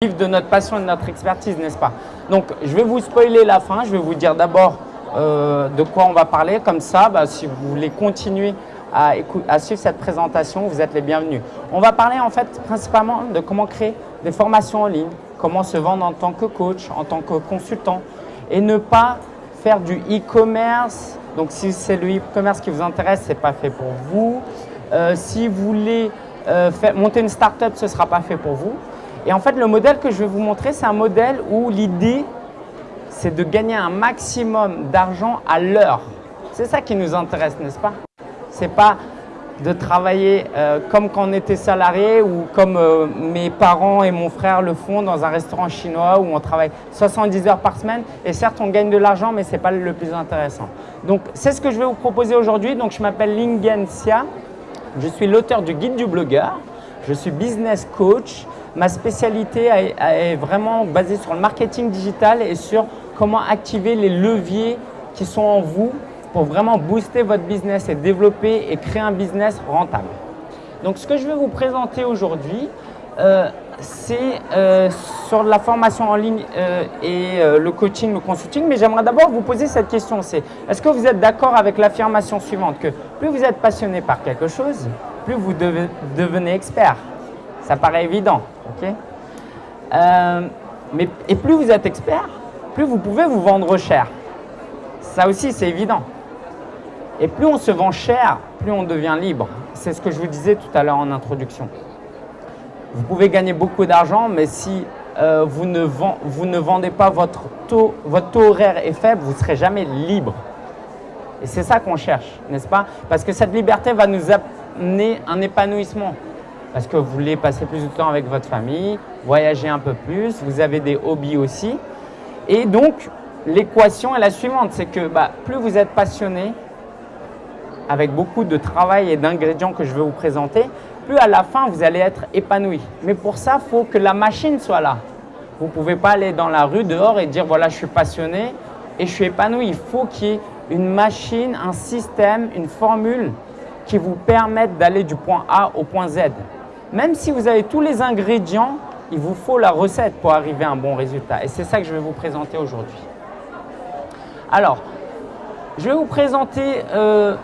de notre passion et de notre expertise, n'est-ce pas? Donc, je vais vous spoiler la fin. Je vais vous dire d'abord euh, de quoi on va parler. Comme ça, bah, si vous voulez continuer à, à, suivre cette présentation, vous êtes les bienvenus. On va parler en fait principalement de comment créer des formations en ligne, comment se vendre en tant que coach, en tant que consultant et ne pas faire du e-commerce. Donc, si c'est le e-commerce qui vous intéresse, ce n'est pas fait pour vous. Euh, si vous voulez euh, monter une start-up, ce ne sera pas fait pour vous. Et en fait, le modèle que je vais vous montrer, c'est un modèle où l'idée, c'est de gagner un maximum d'argent à l'heure. C'est ça qui nous intéresse, n'est-ce pas? Ce n'est pas de travailler euh, comme quand on était salarié ou comme euh, mes parents et mon frère le font dans un restaurant chinois où on travaille 70 heures par semaine. Et certes, on gagne de l'argent, mais ce n'est pas le plus intéressant. Donc, c'est ce que je vais vous proposer aujourd'hui. Donc, je m'appelle Lingen Xia. Je suis l'auteur du guide du blogueur. Je suis business coach. Ma spécialité est vraiment basée sur le marketing digital et sur comment activer les leviers qui sont en vous pour vraiment booster votre business et développer et créer un business rentable. Donc, ce que je vais vous présenter aujourd'hui, euh, c'est euh, sur la formation en ligne euh, et le coaching, le consulting. Mais j'aimerais d'abord vous poser cette question, c'est est-ce que vous êtes d'accord avec l'affirmation suivante que plus vous êtes passionné par quelque chose, plus vous devenez expert? Ça paraît évident, ok mais, Et plus vous êtes expert, plus vous pouvez vous vendre cher. Ça aussi, c'est évident. Et plus on se vend cher, plus on devient libre. C'est ce que je vous disais tout à l'heure en introduction. Vous pouvez gagner beaucoup d'argent, mais si euh, vous, ne vous, ne vendez pas votre taux, votre taux horaire est faible, vous ne serez jamais libre. Et c'est ça qu'on cherche, n'est-ce pas? Parce que cette liberté va nous amener un épanouissement. Parce que vous voulez passer plus de temps avec votre famille, voyager un peu plus, vous avez des hobbies aussi. Et donc, l'équation est la suivante, c'est que bah, plus vous êtes passionné, avec beaucoup de travail et d'ingrédients que je vais vous présenter, plus à la fin, vous allez être épanoui. Mais pour ça, il faut que la machine soit là. Vous ne pouvez pas aller dans la rue dehors et dire voilà, je suis passionné et je suis épanoui. Il faut qu'il y ait une machine, un système, une formule qui vous permette d'aller du point A au point Z. Même si vous avez tous les ingrédients, il vous faut la recette pour arriver à un bon résultat. Et c'est ça que je vais vous présenter aujourd'hui. Alors, je vais vous présenter euh,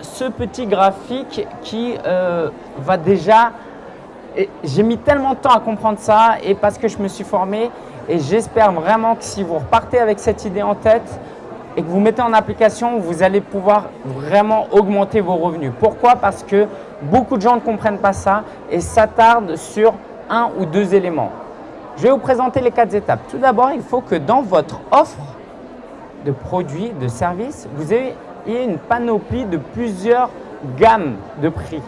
ce petit graphique qui euh, va déjà… J'ai mis tellement de temps à comprendre ça et parce que je me suis formé et j'espère vraiment que si vous repartez avec cette idée en tête et que vous mettez en application, vous allez pouvoir vraiment augmenter vos revenus. Pourquoi? Parce que beaucoup de gens ne comprennent pas ça et s'attardent sur un ou deux éléments. Je vais vous présenter les quatre étapes. Tout d'abord, il faut que dans votre offre de produits, de services, vous ayez une panoplie de plusieurs gammes de prix.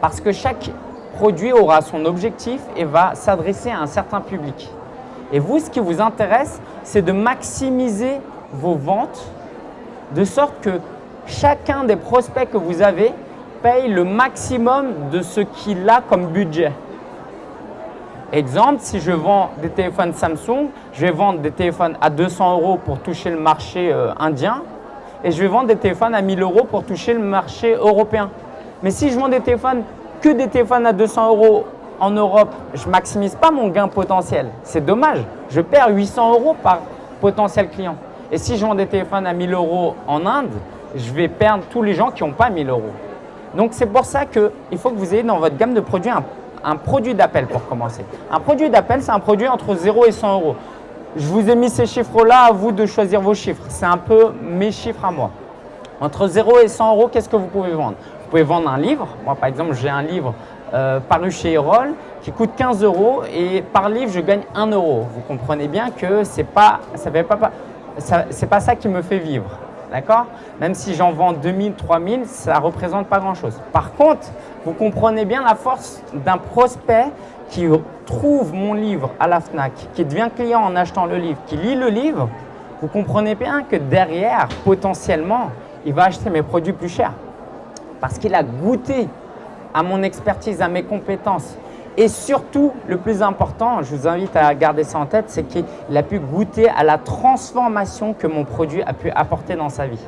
Parce que chaque produit aura son objectif et va s'adresser à un certain public. Et vous, ce qui vous intéresse, c'est de maximiser vos ventes de sorte que chacun des prospects que vous avez paye le maximum de ce qu'il a comme budget. Exemple, si je vends des téléphones Samsung, je vais vendre des téléphones à 200 euros pour toucher le marché euh, indien et je vais vendre des téléphones à 1000 euros pour toucher le marché européen. Mais si je vends des téléphones, que des téléphones à 200 euros en Europe, je ne maximise pas mon gain potentiel. C'est dommage, je perds 800 euros par potentiel client. Et si je vends des téléphones à 1000 euros en Inde, je vais perdre tous les gens qui n'ont pas 1000 euros. Donc c'est pour ça qu'il faut que vous ayez dans votre gamme de produits un, un produit d'appel pour commencer. Un produit d'appel, c'est un produit entre 0 et 100 euros. Je vous ai mis ces chiffres-là, à vous de choisir vos chiffres. C'est un peu mes chiffres à moi. Entre 0 et 100 euros, qu'est-ce que vous pouvez vendre? Vous pouvez vendre un livre. Moi, par exemple, j'ai un livre euh, paru chez Erol qui coûte 15 euros et par livre, je gagne 1 euro. Vous comprenez bien que pas, ça pas, ça, pas ça qui me fait vivre. D'accord? Même si j'en vends 2000, 3000, ça ne représente pas grand-chose. Par contre, vous comprenez bien la force d'un prospect qui trouve mon livre à la FNAC, qui devient client en achetant le livre, qui lit le livre, vous comprenez bien que derrière, potentiellement, il va acheter mes produits plus chers. Parce qu'il a goûté à mon expertise, à mes compétences. Et surtout, le plus important, je vous invite à garder ça en tête, c'est qu'il a pu goûter à la transformation que mon produit a pu apporter dans sa vie.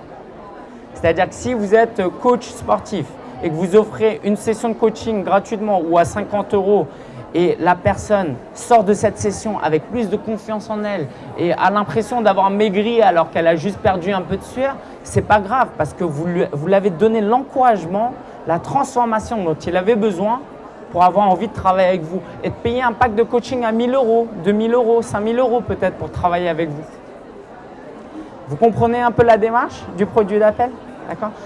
C'est-à-dire que si vous êtes coach sportif et que vous offrez une session de coaching gratuitement ou à 50 euros et la personne sort de cette session avec plus de confiance en elle et a l'impression d'avoir maigri alors qu'elle a juste perdu un peu de sueur, c'est pas grave parce que vous, l'avez donné l'encouragement, la transformation dont il avait besoin pour avoir envie de travailler avec vous et de payer un pack de coaching à 1000 euros, 2000 euros, 5000 euros peut-être pour travailler avec vous. Vous comprenez un peu la démarche du produit d'appel?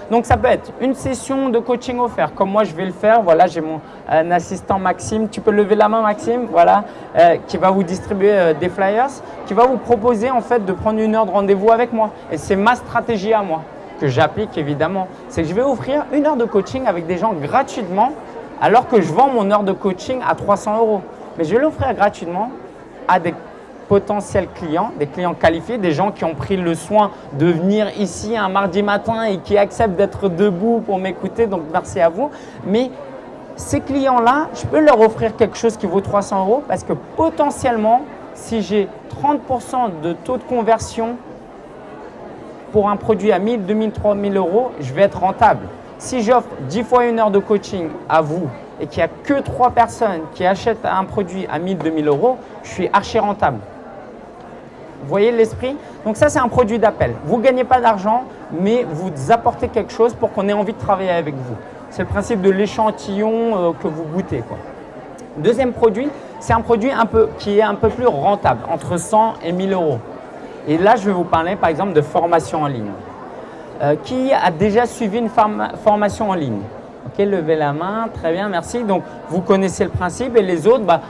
Donc, ça peut être une session de coaching offert, comme moi je vais le faire. Voilà, j'ai mon assistant Maxime. Tu peux lever la main, Maxime, voilà, euh, qui va vous distribuer euh, des flyers, qui va vous proposer en fait de prendre une heure de rendez-vous avec moi. Et c'est ma stratégie à moi que j'applique évidemment. C'est que je vais offrir une heure de coaching avec des gens gratuitement, alors que je vends mon heure de coaching à 300 euros. Mais je vais l'offrir gratuitement à des potentiels clients, des clients qualifiés, des gens qui ont pris le soin de venir ici un mardi matin et qui acceptent d'être debout pour m'écouter, donc merci à vous. Mais ces clients-là, je peux leur offrir quelque chose qui vaut 300 euros parce que potentiellement, si j'ai 30% de taux de conversion pour un produit à 1000, 2000, 3000 euros, je vais être rentable. Si j'offre 10 fois une heure de coaching à vous et qu'il n'y a que 3 personnes qui achètent un produit à 1000, 2000 euros, je suis archi rentable. Vous voyez l'esprit? Donc ça, c'est un produit d'appel. Vous ne gagnez pas d'argent, mais vous apportez quelque chose pour qu'on ait envie de travailler avec vous. C'est le principe de l'échantillon euh, que vous goûtez. Deuxième produit, c'est un produit un peu, qui est un peu plus rentable, entre 100 et 1000 euros. Et là, je vais vous parler par exemple de formation en ligne. Euh, qui a déjà suivi une formation en ligne Ok, levez la main, très bien, merci. Donc, vous connaissez le principe et les autres, bah,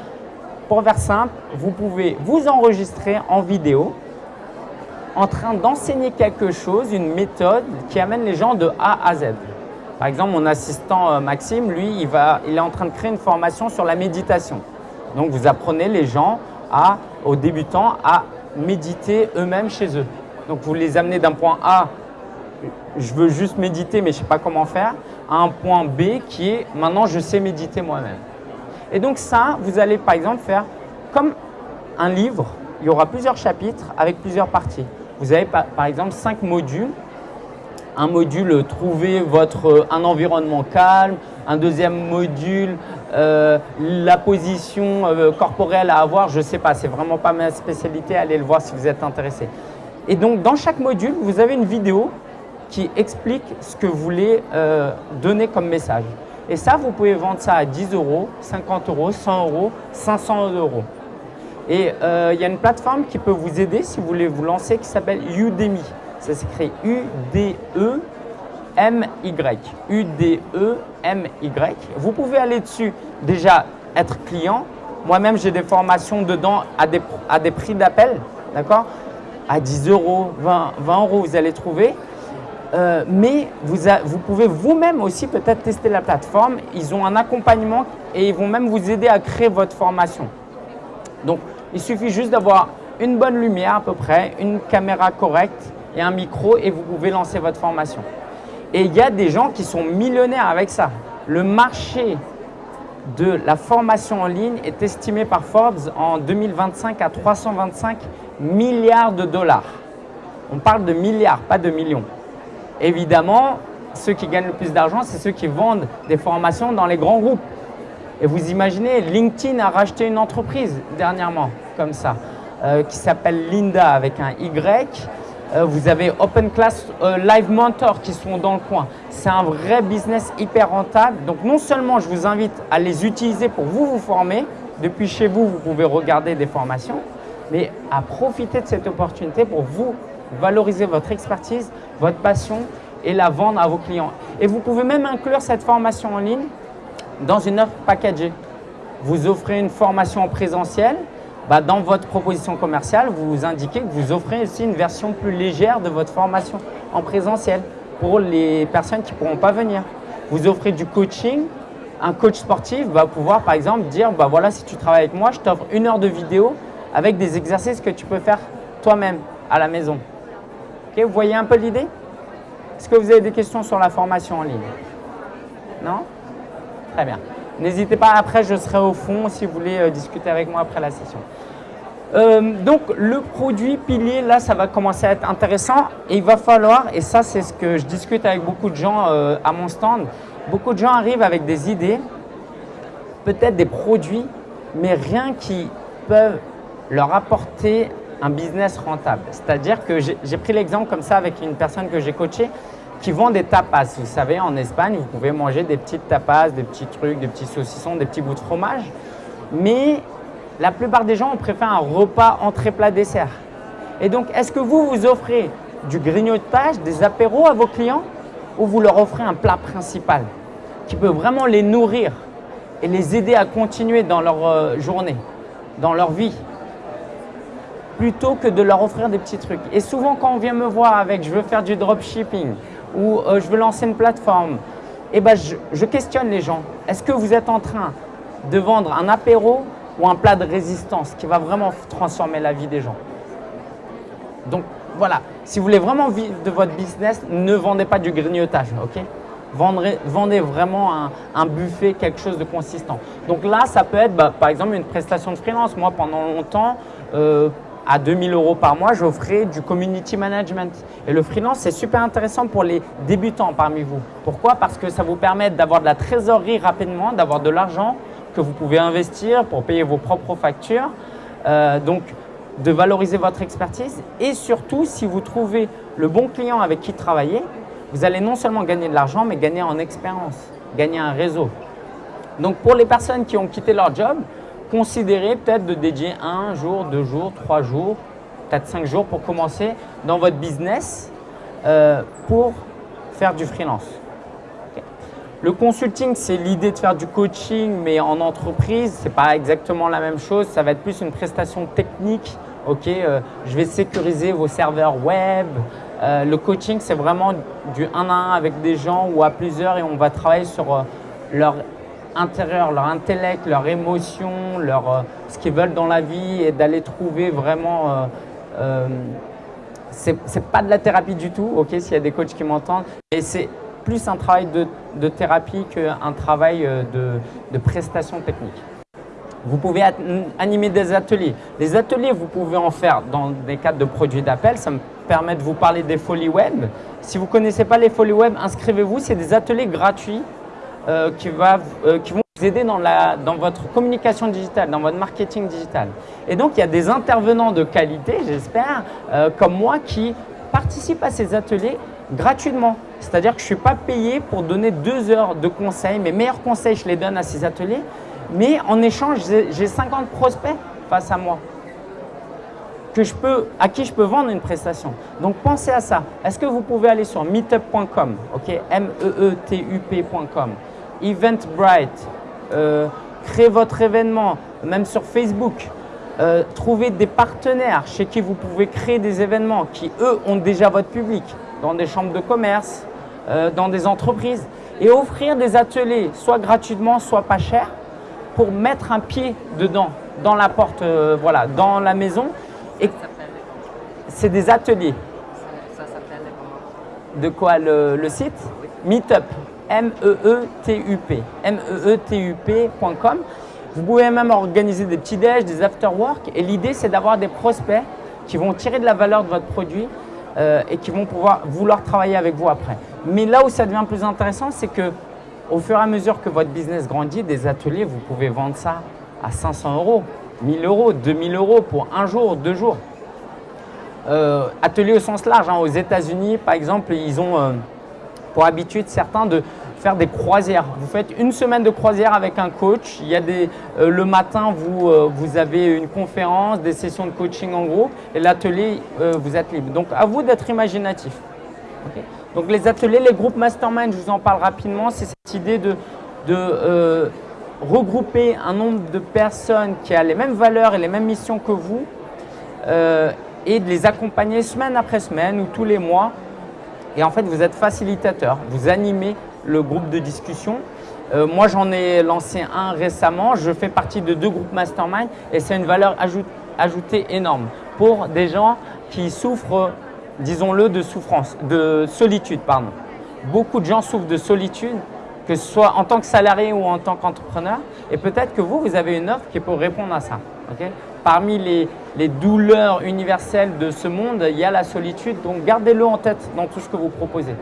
pour faire simple, vous pouvez vous enregistrer en vidéo en train d'enseigner quelque chose, une méthode qui amène les gens de A à Z. Par exemple, mon assistant euh, Maxime, lui, il, est en train de créer une formation sur la méditation. Donc, vous apprenez les gens à, aux débutants à méditer eux-mêmes chez eux. Donc, vous les amenez d'un point A, je veux juste méditer mais je ne sais pas comment faire, à un point B qui est maintenant je sais méditer moi-même. Et donc ça, vous allez par exemple faire comme un livre, il y aura plusieurs chapitres avec plusieurs parties. Vous avez par exemple cinq modules. Un module, trouver votre, un environnement calme. Un deuxième module, euh, la position euh, corporelle à avoir. Je ne sais pas, c'est vraiment pas ma spécialité. Allez le voir si vous êtes intéressé. Et donc, dans chaque module, vous avez une vidéo qui explique ce que vous voulez euh, donner comme message. Et ça, vous pouvez vendre ça à 10 euros, 50 euros, 100 euros, 500 euros. Et euh, il y a une plateforme qui peut vous aider si vous voulez vous lancer qui s'appelle Udemy. Ça s'écrit U-D-E-M-Y. U-D-E-M-Y. Vous pouvez aller dessus déjà être client. Moi-même, j'ai des formations dedans à des, à des prix d'appel, d'accord? À 10 euros, 20, 20 euros, vous allez trouver. Euh, mais vous, vous pouvez vous-même aussi peut-être tester la plateforme. Ils ont un accompagnement et ils vont même vous aider à créer votre formation. Donc, il suffit juste d'avoir une bonne lumière à peu près, une caméra correcte et un micro et vous pouvez lancer votre formation. Et il y a des gens qui sont millionnaires avec ça. Le marché de la formation en ligne est estimé par Forbes en 2025 à 325 milliards de dollars. On parle de milliards, pas de millions. Évidemment, ceux qui gagnent le plus d'argent, c'est ceux qui vendent des formations dans les grands groupes. Et vous imaginez, LinkedIn a racheté une entreprise dernièrement, comme ça, euh, qui s'appelle Linda avec un Y. Euh, vous avez Open Class euh, Live Mentor qui sont dans le coin. C'est un vrai business hyper rentable. Donc non seulement je vous invite à les utiliser pour vous vous former, depuis chez vous, vous pouvez regarder des formations, mais à profiter de cette opportunité pour vous valoriser votre expertise, votre passion et la vendre à vos clients. Et vous pouvez même inclure cette formation en ligne dans une offre packagée. Vous offrez une formation en présentiel, bah dans votre proposition commerciale, vous indiquez que vous offrez aussi une version plus légère de votre formation en présentiel pour les personnes qui ne pourront pas venir. Vous offrez du coaching, un coach sportif va pouvoir par exemple dire bah voilà si tu travailles avec moi, je t'offre une heure de vidéo avec des exercices que tu peux faire toi-même à la maison vous voyez un peu l'idée? Est-ce que vous avez des questions sur la formation en ligne? Non? Très bien. N'hésitez pas, après je serai au fond si vous voulez euh, discuter avec moi après la session. Euh, donc le produit pilier, là ça va commencer à être intéressant et il va falloir, et ça c'est ce que je discute avec beaucoup de gens euh, à mon stand, beaucoup de gens arrivent avec des idées, peut-être des produits mais rien qui peut leur apporter un business rentable. C'est-à-dire que j'ai pris l'exemple comme ça avec une personne que j'ai coachée qui vend des tapas. Vous savez, en Espagne, vous pouvez manger des petites tapas, des petits trucs, des petits saucissons, des petits bouts de fromage. Mais la plupart des gens, ont préféré un repas entrée plat dessert. Et donc, est-ce que vous, vous offrez du grignotage, des apéros à vos clients ou vous leur offrez un plat principal qui peut vraiment les nourrir et les aider à continuer dans leur euh, journée, dans leur vie? Plutôt que de leur offrir des petits trucs. Et souvent, quand on vient me voir avec « je veux faire du dropshipping » ou euh, je veux lancer une plateforme », eh ben, je, questionne les gens. Est-ce que vous êtes en train de vendre un apéro ou un plat de résistance qui va vraiment transformer la vie des gens? Donc voilà, si vous voulez vraiment vivre de votre business, ne vendez pas du grignotage, ok? Vendez vraiment un, buffet, quelque chose de consistant. Donc là, ça peut être bah, par exemple une prestation de freelance. Moi, pendant longtemps, euh, à 2000 euros par mois, j'offrais du community management. Et le freelance, c'est super intéressant pour les débutants parmi vous. Pourquoi? Parce que ça vous permet d'avoir de la trésorerie rapidement, d'avoir de l'argent que vous pouvez investir pour payer vos propres factures. Euh, donc, de valoriser votre expertise et surtout, si vous trouvez le bon client avec qui travailler, vous allez non seulement gagner de l'argent, mais gagner en expérience, gagner un réseau. Donc, pour les personnes qui ont quitté leur job, considérez peut-être de dédier un jour, deux jours, trois jours, peut-être cinq jours pour commencer dans votre business euh, pour faire du freelance. Le consulting, c'est l'idée de faire du coaching, mais en entreprise, ce n'est pas exactement la même chose. Ça va être plus une prestation technique. Euh, je vais sécuriser vos serveurs web. Euh, le coaching, c'est vraiment du un à un avec des gens ou à plusieurs et on va travailler sur leur intérieur, leur intellect, leur émotion, leur, euh, ce qu'ils veulent dans la vie et d'aller trouver vraiment… Euh, euh, c'est pas de la thérapie du tout, ok, s'il y a des coachs qui m'entendent, mais c'est plus un travail de, de thérapie qu'un travail de, de prestation technique. Vous pouvez animer des ateliers. Les ateliers, vous pouvez en faire dans des cadres de produits d'appel. Ça me permet de vous parler des folies web. Si vous ne connaissez pas les folies web, inscrivez-vous. C'est des ateliers gratuits euh, qui, va, euh, qui vont vous aider dans, la, dans votre communication digitale, dans votre marketing digital. Et donc, il y a des intervenants de qualité, j'espère, euh, comme moi, qui participent à ces ateliers gratuitement. C'est-à-dire que je ne suis pas payé pour donner deux heures de conseils. Mes meilleurs conseils, je les donne à ces ateliers. Mais en échange, j'ai 50 prospects face à moi que je peux, à qui je peux vendre une prestation. Donc, pensez à ça. Est-ce que vous pouvez aller sur meetup.com, ok, M-E-E-T-U-P.com Eventbrite, euh, créez votre événement, même sur Facebook. Euh, trouvez des partenaires chez qui vous pouvez créer des événements qui, eux, ont déjà votre public, dans des chambres de commerce, euh, dans des entreprises, et offrir des ateliers, soit gratuitement, soit pas cher, pour mettre un pied dedans, dans la porte, voilà, dans la maison. Et c'est des ateliers. Ça, s'appelle De quoi le, site? Meetup. M-E-E-T-U-P, M-E-E-T-U-P.com. Vous pouvez même organiser des petits déj, des after-work et l'idée c'est d'avoir des prospects qui vont tirer de la valeur de votre produit euh, et qui vont pouvoir vouloir travailler avec vous après. Mais là où ça devient plus intéressant, c'est que au fur et à mesure que votre business grandit, des ateliers, vous pouvez vendre ça à 500 euros, 1000 euros, 2000 euros pour un jour, deux jours. Euh, ateliers au sens large, hein. aux États-Unis par exemple, ils ont euh, pour habitude certains de faire des croisières. Vous faites une semaine de croisière avec un coach. Il y a des, euh, le matin, vous, euh, vous avez une conférence, des sessions de coaching en groupe et l'atelier, euh, vous êtes libre. Donc, à vous d'être imaginatif. Donc, les ateliers, les groupes mastermind, je vous en parle rapidement, c'est cette idée de, de regrouper un nombre de personnes qui a les mêmes valeurs et les mêmes missions que vous et de les accompagner semaine après semaine ou tous les mois. Et en fait, vous êtes facilitateur, vous animez le groupe de discussion. Euh, moi, j'en ai lancé un récemment. Je fais partie de deux groupes mastermind et c'est une valeur ajoutée énorme pour des gens qui souffrent, disons-le, de souffrance, de solitude. Pardon. Beaucoup de gens souffrent de solitude, que ce soit en tant que salarié ou en tant qu'entrepreneur. Et peut-être que vous, vous avez une offre qui peut répondre à ça. Parmi les, douleurs universelles de ce monde, il y a la solitude. Donc, gardez-le en tête dans tout ce que vous proposez.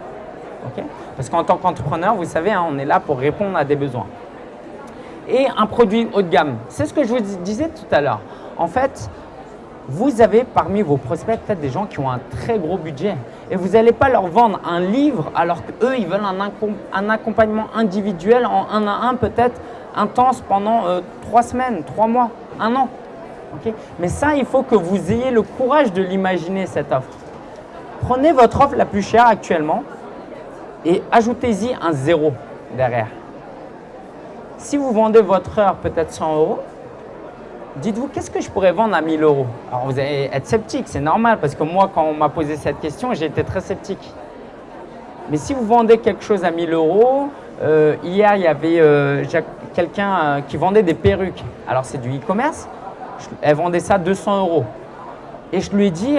Parce qu'en tant qu'entrepreneur, vous savez, hein, on est là pour répondre à des besoins. et un produit haut de gamme. C'est ce que je vous disais tout à l'heure. En fait, vous avez parmi vos prospects peut-être des gens qui ont un très gros budget et vous n'allez pas leur vendre un livre alors qu'eux, ils veulent un, accompagnement individuel en un à un peut-être intense pendant euh, trois semaines, trois mois, un an. Mais ça, il faut que vous ayez le courage de l'imaginer, cette offre. Prenez votre offre la plus chère actuellement et ajoutez-y un zéro derrière. Si vous vendez votre heure peut-être 100 euros, dites-vous, qu'est-ce que je pourrais vendre à 1000 euros? Alors, vous allez être sceptique, c'est normal, parce que moi, quand on m'a posé cette question, j'ai été très sceptique. Mais si vous vendez quelque chose à 1000 euros, euh, hier, il y avait euh, quelqu'un euh, qui vendait des perruques. Alors, c'est du e-commerce. Elle vendait ça 200 euros. Et je lui ai dit,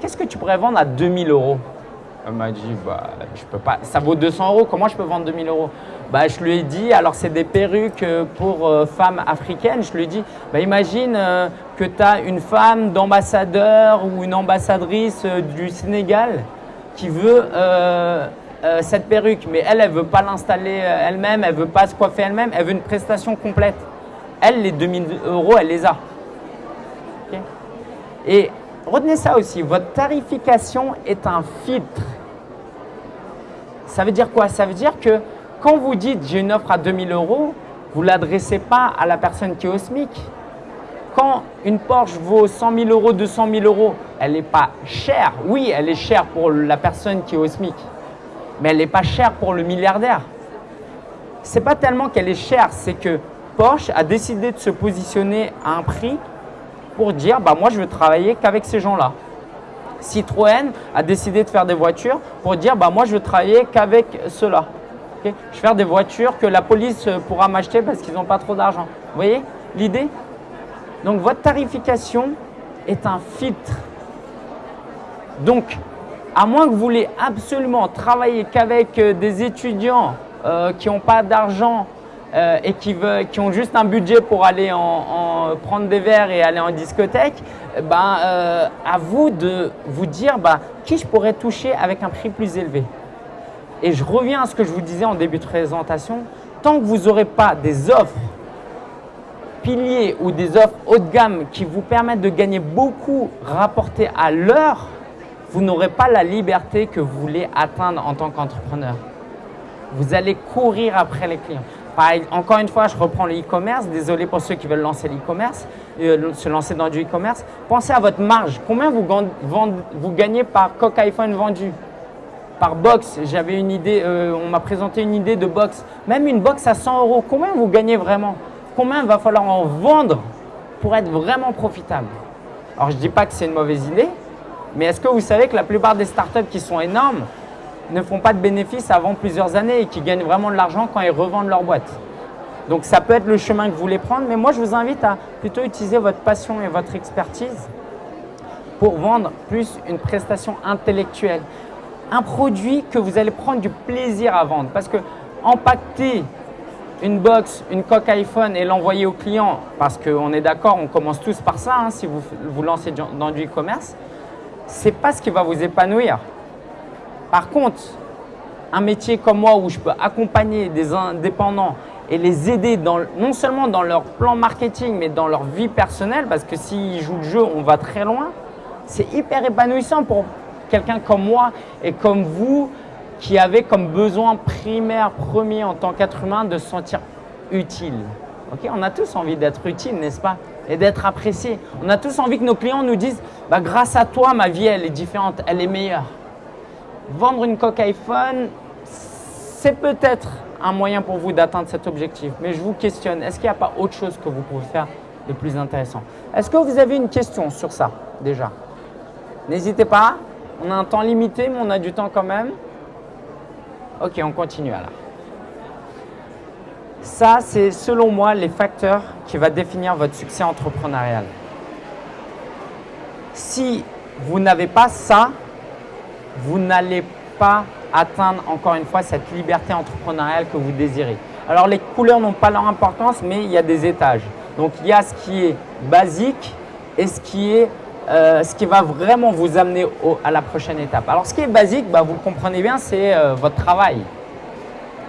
qu'est-ce que tu pourrais vendre à 2000 euros? Elle m'a dit, bah, je peux pas, ça vaut 200 euros, comment je peux vendre 2000 euros? Bah, je lui ai dit, alors c'est des perruques euh, pour euh, femmes africaines, je lui ai dit, bah, imagine euh, que tu as une femme d'ambassadeur ou une ambassadrice du Sénégal qui veut cette perruque, mais elle, elle ne veut pas l'installer elle-même, elle ne veut pas se coiffer elle-même, elle veut une prestation complète. Elle, les 2000 euros, elle les a. Et retenez ça aussi, votre tarification est un filtre. Ça veut dire quoi? Ça veut dire que quand vous dites j'ai une offre à 2000 euros, vous ne l'adressez pas à la personne qui est au SMIC. Quand une Porsche vaut 100 000 euros, 200 000 euros, elle n'est pas chère. Oui, elle est chère pour la personne qui est au SMIC, mais elle n'est pas chère pour le milliardaire. Ce n'est pas tellement qu'elle est chère, c'est que Porsche a décidé de se positionner à un prix pour dire bah, « moi, je veux travailler qu'avec ces gens-là ». Citroën a décidé de faire des voitures pour dire bah, « moi, je veux travailler qu'avec ceux-là ». Je vais faire des voitures que la police euh, pourra m'acheter parce qu'ils n'ont pas trop d'argent. Vous voyez l'idée? Donc, votre tarification est un filtre. Donc, à moins que vous voulez absolument travailler qu'avec euh, des étudiants euh, qui n'ont pas d'argent et qui, veulent, qui ont juste un budget pour aller en, prendre des verres et aller en discothèque, ben, à vous de vous dire bah, qui je pourrais toucher avec un prix plus élevé. Et je reviens à ce que je vous disais en début de présentation, tant que vous n'aurez pas des offres piliers ou des offres haut de gamme qui vous permettent de gagner beaucoup rapporté à l'heure, vous n'aurez pas la liberté que vous voulez atteindre en tant qu'entrepreneur. Vous allez courir après les clients. Encore une fois, je reprends le e-commerce. Désolé pour ceux qui veulent lancer l'e-commerce, euh, se lancer dans du e-commerce. Pensez à votre marge. Combien vous, gagnez par coq iPhone vendu? Par box, j'avais une idée, euh, on m'a présenté une idée de box. Même une box à 100 euros, combien vous gagnez vraiment? Combien il va falloir en vendre pour être vraiment profitable? Alors, je ne dis pas que c'est une mauvaise idée, mais est-ce que vous savez que la plupart des startups qui sont énormes ne font pas de bénéfices avant plusieurs années et qui gagnent vraiment de l'argent quand ils revendent leur boîte Donc, ça peut être le chemin que vous voulez prendre, mais moi, je vous invite à plutôt utiliser votre passion et votre expertise pour vendre plus une prestation intellectuelle un produit que vous allez prendre du plaisir à vendre. Parce que empaqueter une box, une coque iPhone et l'envoyer au client, parce qu'on est d'accord, on commence tous par ça, hein, si vous vous lancez dans du e-commerce, ce n'est pas ce qui va vous épanouir. Par contre, un métier comme moi où je peux accompagner des indépendants et les aider non seulement dans leur plan marketing, mais dans leur vie personnelle, parce que s'ils jouent le jeu, on va très loin, c'est hyper épanouissant pour quelqu'un comme moi et comme vous qui avez comme besoin primaire, premier en tant qu'être humain de se sentir utile. Ok, On a tous envie d'être utile, n'est-ce pas? Et d'être apprécié. On a tous envie que nos clients nous disent bah, grâce à toi, ma vie, elle est différente, elle est meilleure ». Vendre une coque iPhone, c'est peut-être un moyen pour vous d'atteindre cet objectif. Mais je vous questionne, est-ce qu'il n'y a pas autre chose que vous pouvez faire de plus intéressant? Est-ce que vous avez une question sur ça déjà? N'hésitez pas, on a un temps limité, mais on a du temps quand même. Ok, on continue alors. Ça, c'est selon moi les facteurs qui vont définir votre succès entrepreneurial. Si vous n'avez pas ça, vous n'allez pas atteindre encore une fois cette liberté entrepreneuriale que vous désirez. Alors les couleurs n'ont pas leur importance, mais il y a des étages. Donc il y a ce qui est basique et ce qui est euh, ce qui va vraiment vous amener à la prochaine étape. Alors, ce qui est basique, bah, vous le comprenez bien, c'est euh, votre travail.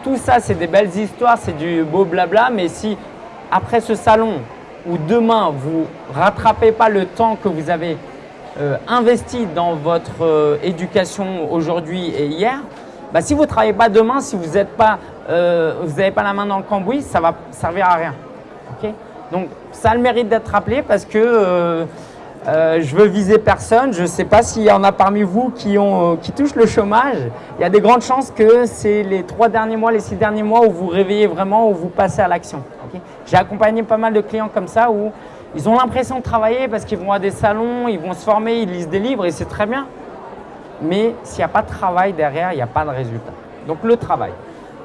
Tout ça, c'est des belles histoires, c'est du beau blabla, mais si après ce salon ou demain, vous rattrapez pas le temps que vous avez euh, investi dans votre euh, éducation aujourd'hui et hier, bah, si vous ne travaillez pas demain, si vous n'avez pas, euh, pas la main dans le cambouis, ça va servir à rien. Donc, ça a le mérite d'être rappelé parce que je veux viser personne. Je ne sais pas s'il y en a parmi vous qui, ont, touchent le chômage. Il y a des grandes chances que c'est les trois derniers mois, les six derniers mois où vous réveillez vraiment, où vous passez à l'action. J'ai accompagné pas mal de clients comme ça où ils ont l'impression de travailler parce qu'ils vont à des salons, ils vont se former, ils lisent des livres et c'est très bien. Mais s'il n'y a pas de travail derrière, il n'y a pas de résultat. Donc le travail.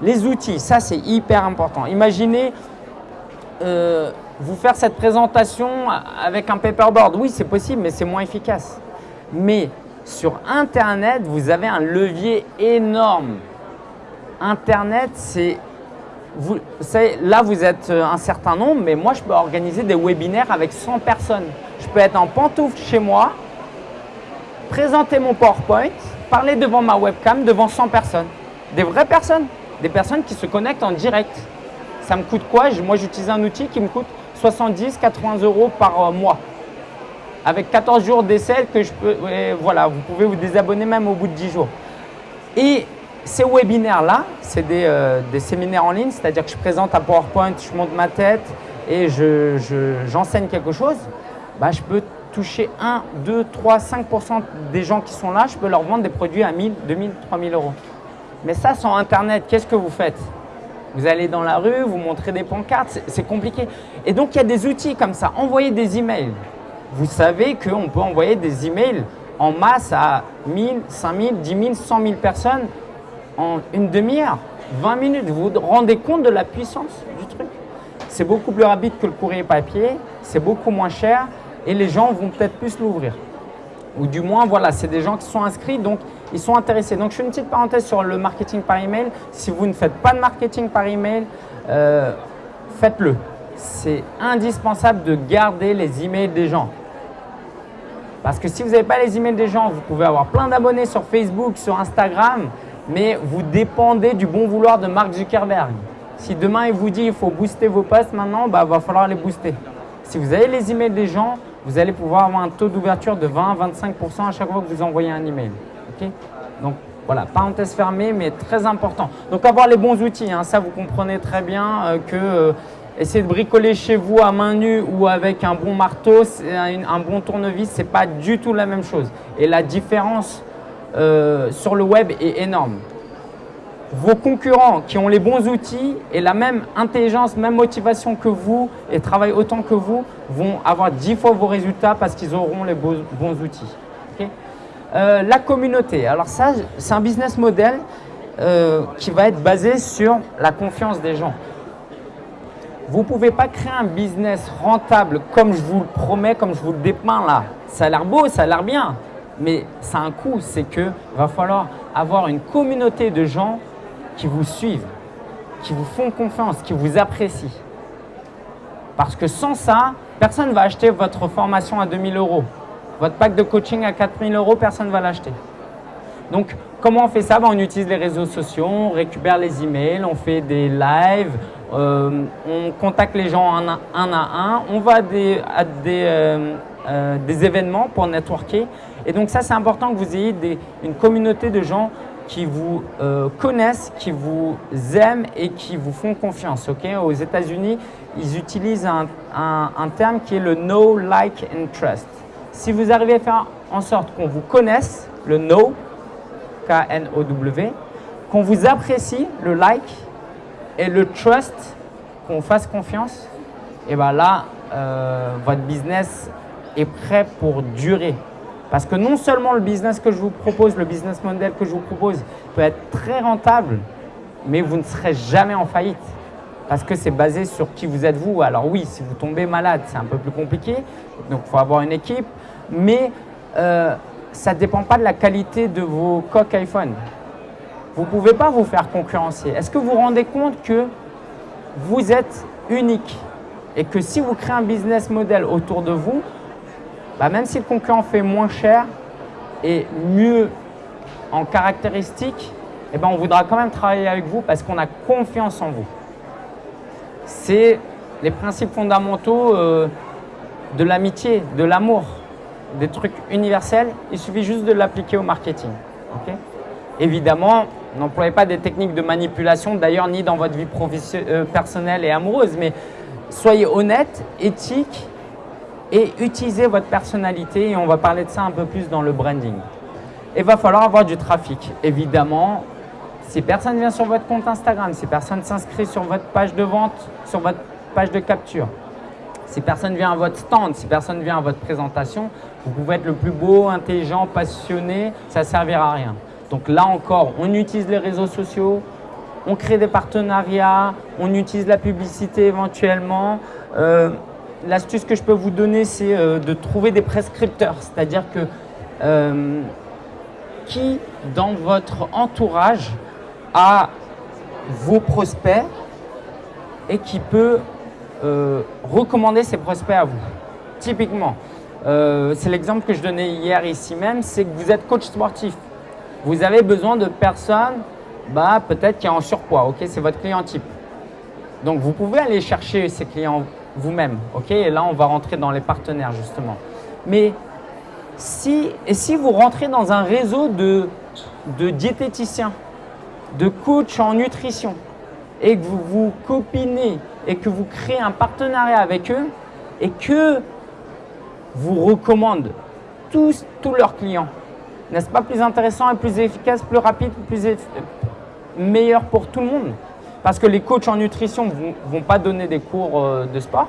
Les outils, ça c'est hyper important. Imaginez euh, vous faire cette présentation avec un paperboard. Oui, c'est possible, mais c'est moins efficace. Mais sur Internet, vous avez un levier énorme. Internet, c'est vous, là, vous êtes euh, un certain nombre, mais moi, je peux organiser des webinaires avec 100 personnes. Je peux être en pantoufle chez moi, présenter mon PowerPoint, parler devant ma webcam, devant 100 personnes. Des vraies personnes, des personnes qui se connectent en direct. Ça me coûte quoi? Moi, j'utilise un outil qui me coûte 70, 80 euros par euh, mois. Avec 14 jours d'essai que je peux, voilà, vous pouvez vous désabonner même au bout de 10 jours. Et ces webinaires-là, c'est euh, des, séminaires en ligne, c'est-à-dire que je présente un PowerPoint, je monte ma tête et j'enseigne quelque chose. Bah, je peux toucher 1, 2, 3, 5% des gens qui sont là, je peux leur vendre des produits à 1000, 2000, 3000 euros. Mais ça, sans Internet, qu'est-ce que vous faites? Vous allez dans la rue, vous montrez des pancartes, c'est compliqué. Et donc, il y a des outils comme ça. Envoyez des emails. Vous savez qu'on peut envoyer des emails en masse à 1000, 5000, 10 000, 100 000 personnes en une demi-heure, 20 minutes. Vous vous rendez compte de la puissance du truc C'est beaucoup plus rapide que le courrier papier, c'est beaucoup moins cher et les gens vont peut-être plus l'ouvrir. Ou du moins, voilà, c'est des gens qui sont inscrits, donc ils sont intéressés. Donc, je fais une petite parenthèse sur le marketing par email. Si vous ne faites pas de marketing par email, euh, faites-le. C'est indispensable de garder les emails des gens. Parce que si vous n'avez pas les emails des gens, vous pouvez avoir plein d'abonnés sur Facebook, sur Instagram, mais vous dépendez du bon vouloir de Mark Zuckerberg. Si demain il vous dit il faut booster vos posts maintenant, bah, va falloir les booster. Si vous avez les emails des gens, vous allez pouvoir avoir un taux d'ouverture de 20-25% à chaque fois que vous envoyez un email. Donc voilà, parenthèse fermée, mais très important. Donc avoir les bons outils, hein, ça vous comprenez très bien euh, que euh, essayer de bricoler chez vous à main nue ou avec un bon marteau, un, un bon tournevis, ce n'est pas du tout la même chose. Et la différence euh, sur le web est énorme. Vos concurrents qui ont les bons outils et la même intelligence, même motivation que vous et travaillent autant que vous vont avoir dix fois vos résultats parce qu'ils auront les bons, outils. Euh, la communauté, alors ça c'est un business model euh, qui va être basé sur la confiance des gens. Vous ne pouvez pas créer un business rentable comme je vous le promets, comme je vous le dépeins là. Ça a l'air beau, ça a l'air bien mais ça a un coût, c'est qu'il va falloir avoir une communauté de gens qui vous suivent, qui vous font confiance, qui vous apprécient. Parce que sans ça, personne ne va acheter votre formation à 2000 euros. Votre pack de coaching à 4000 euros, personne ne va l'acheter. Donc, comment on fait ça? Ben, On utilise les réseaux sociaux, on récupère les emails, on fait des lives, euh, on contacte les gens un, à un, on va à des, euh, euh, des événements pour networker. Et donc ça, c'est important que vous ayez une communauté de gens qui vous euh, connaissent, qui vous aiment et qui vous font confiance. Aux États-Unis, ils utilisent un, terme qui est le know, like and trust. Si vous arrivez à faire en sorte qu'on vous connaisse, le know, K-N-O-W, qu'on vous apprécie, le like, et le trust, qu'on fasse confiance, et bien là, euh, votre business est prêt pour durer. Parce que non seulement le business que je vous propose, le business model que je vous propose peut être très rentable, mais vous ne serez jamais en faillite. Parce que c'est basé sur qui vous êtes vous. Alors oui, si vous tombez malade, c'est un peu plus compliqué. Donc il faut avoir une équipe. Mais euh, ça ne dépend pas de la qualité de vos coques iPhone. Vous ne pouvez pas vous faire concurrencer. Est-ce que vous vous rendez compte que vous êtes unique et que si vous créez un business model autour de vous, bah, même si le concurrent fait moins cher et mieux en caractéristiques, eh ben, on voudra quand même travailler avec vous parce qu'on a confiance en vous. C'est les principes fondamentaux euh, de l'amitié, de l'amour, des trucs universels, il suffit juste de l'appliquer au marketing. Évidemment, n'employez pas des techniques de manipulation, d'ailleurs, ni dans votre vie euh, personnelle et amoureuse, mais soyez honnête, éthique et utilisez votre personnalité et on va parler de ça un peu plus dans le branding. Il va falloir avoir du trafic. Évidemment, si personne vient sur votre compte Instagram, si personne s'inscrit sur votre page de vente, sur votre page de capture, si personne vient à votre stand, si personne vient à votre présentation, vous pouvez être le plus beau, intelligent, passionné, ça ne servira à rien. Donc là encore, on utilise les réseaux sociaux, on crée des partenariats, on utilise la publicité éventuellement. Euh, l'astuce que je peux vous donner, c'est euh, de trouver des prescripteurs. C'est-à-dire que euh, qui dans votre entourage a vos prospects et qui peut euh, recommander ses prospects à vous. Typiquement, c'est l'exemple que je donnais hier ici même, c'est que vous êtes coach sportif. Vous avez besoin de personnes bah, peut-être qui est en surpoids, C'est votre client type. Donc, vous pouvez aller chercher ces clients vous-même. ok? Et là, on va rentrer dans les partenaires justement. Mais si, vous rentrez dans un réseau de, diététiciens, de coachs en nutrition, et que vous vous copinez et que vous créez un partenariat avec eux et que vous recommandent tous, tous leurs clients, n'est-ce pas plus intéressant et plus efficace, plus rapide, plus meilleur pour tout le monde? Parce que les coachs en nutrition ne vont, pas donner des cours euh, de sport.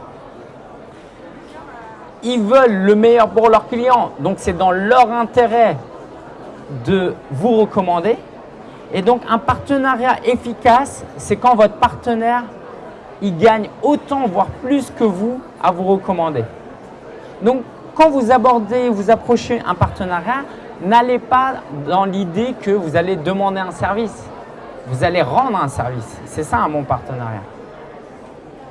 Ils veulent le meilleur pour leurs clients, donc c'est dans leur intérêt de vous recommander. Et donc un partenariat efficace, c'est quand votre partenaire, il gagne autant, voire plus que vous, à vous recommander. Donc quand vous abordez, vous approchez un partenariat, n'allez pas dans l'idée que vous allez demander un service vous allez rendre un service. C'est ça un bon partenariat.